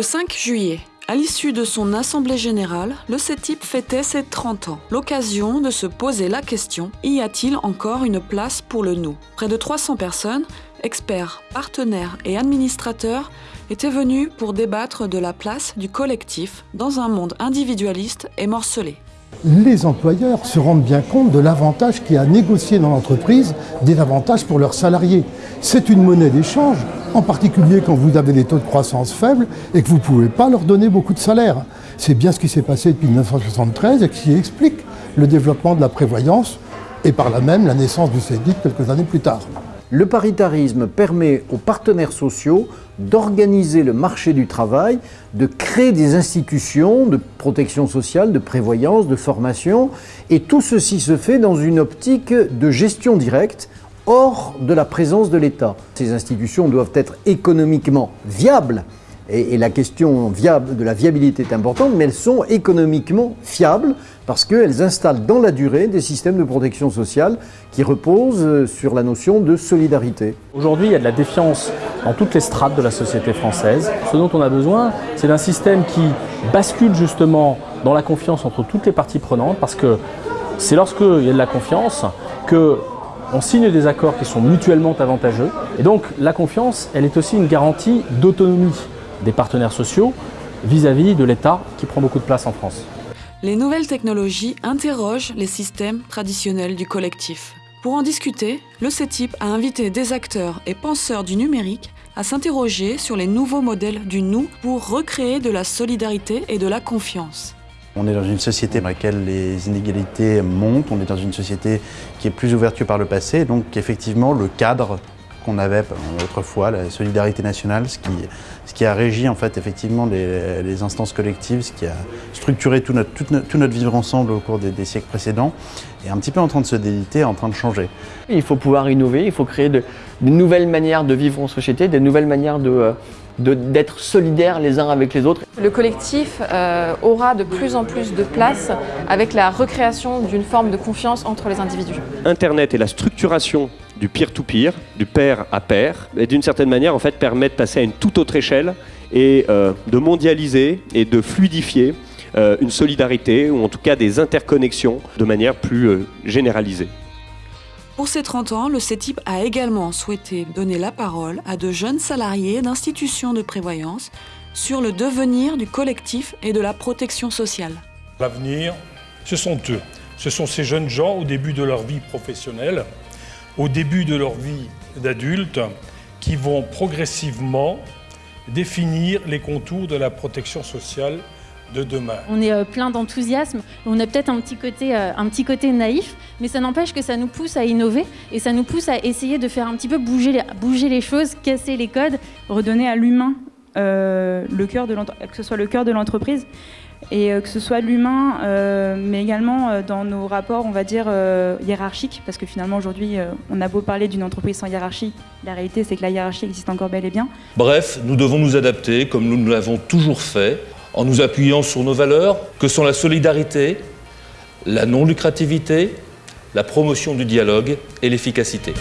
Le 5 juillet, à l'issue de son assemblée générale, le CETIP fêtait ses 30 ans. L'occasion de se poser la question y a-t-il encore une place pour le nous? Près de 300 personnes, experts, partenaires et administrateurs, étaient venus pour débattre de la place du collectif dans un monde individualiste et morcelé. Les employeurs se rendent bien compte de l'avantage qu'il y a à négocier dans l'entreprise des avantages pour leurs salariés. C'est une monnaie d'échange en particulier quand vous avez des taux de croissance faibles et que vous ne pouvez pas leur donner beaucoup de salaire. C'est bien ce qui s'est passé depuis 1973 et qui explique le développement de la prévoyance et par là même la naissance du CEDIC quelques années plus tard. Le paritarisme permet aux partenaires sociaux d'organiser le marché du travail, de créer des institutions de protection sociale, de prévoyance, de formation, et tout ceci se fait dans une optique de gestion directe hors de la présence de l'État. Ces institutions doivent être économiquement viables, et, la question de la viabilité est importante, mais elles sont économiquement fiables parce qu'elles installent dans la durée des systèmes de protection sociale qui reposent sur la notion de solidarité. Aujourd'hui, il y a de la défiance dans toutes les strates de la société française. Ce dont on a besoin, c'est d'un système qui bascule justement dans la confiance entre toutes les parties prenantes parce que c'est lorsqu'il y a de la confiance que on signe des accords qui sont mutuellement avantageux. Et donc la confiance, elle est aussi une garantie d'autonomie des partenaires sociaux vis-à-vis de l'État qui prend beaucoup de place en France. Les nouvelles technologies interrogent les systèmes traditionnels du collectif. Pour en discuter, le CETIP a invité des acteurs et penseurs du numérique à s'interroger sur les nouveaux modèles du nous pour recréer de la solidarité et de la confiance. On est dans une société dans laquelle les inégalités montent, on est dans une société qui est plus ouverte que par le passé, donc effectivement le cadre qu'on avait autrefois, la solidarité nationale, ce qui, a régi en fait effectivement les, instances collectives, ce qui a structuré tout notre, vivre ensemble au cours des, siècles précédents, est un petit peu en train de se déliter, en train de changer. Il faut pouvoir innover, il faut créer de, nouvelles manières de vivre en société, de nouvelles manières de d'être solidaires les uns avec les autres. Le collectif euh, aura de plus en plus de place avec la recréation d'une forme de confiance entre les individus. Internet et la structuration du peer-to-peer, du pair à pair, et d'une certaine manière en fait permet de passer à une toute autre échelle et euh, de mondialiser et de fluidifier euh, une solidarité ou en tout cas des interconnexions de manière plus généralisée. Pour ses 30 ans, le CETIP a également souhaité donner la parole à de jeunes salariés d'institutions de prévoyance sur le devenir du collectif et de la protection sociale. L'avenir, ce sont eux. Ce sont ces jeunes gens au début de leur vie professionnelle, au début de leur vie d'adulte, qui vont progressivement définir les contours de la protection sociale demain. On est euh, plein d'enthousiasme, on a peut-être un, petit côté, euh, un petit côté naïf, mais ça n'empêche que ça nous pousse à innover et ça nous pousse à essayer de faire un petit peu bouger les, bouger les choses, casser les codes. Redonner à l'humain euh, le cœur de que ce soit le cœur de l'entreprise et que ce soit l'humain, mais également dans nos rapports, on va dire, hiérarchiques, parce que finalement aujourd'hui, on a beau parler d'une entreprise sans hiérarchie, la réalité c'est que la hiérarchie existe encore bel et bien. Bref, nous devons nous adapter comme nous l'avons toujours fait, en nous appuyant sur nos valeurs, que sont la solidarité, la non-lucrativité, la promotion du dialogue et l'efficacité.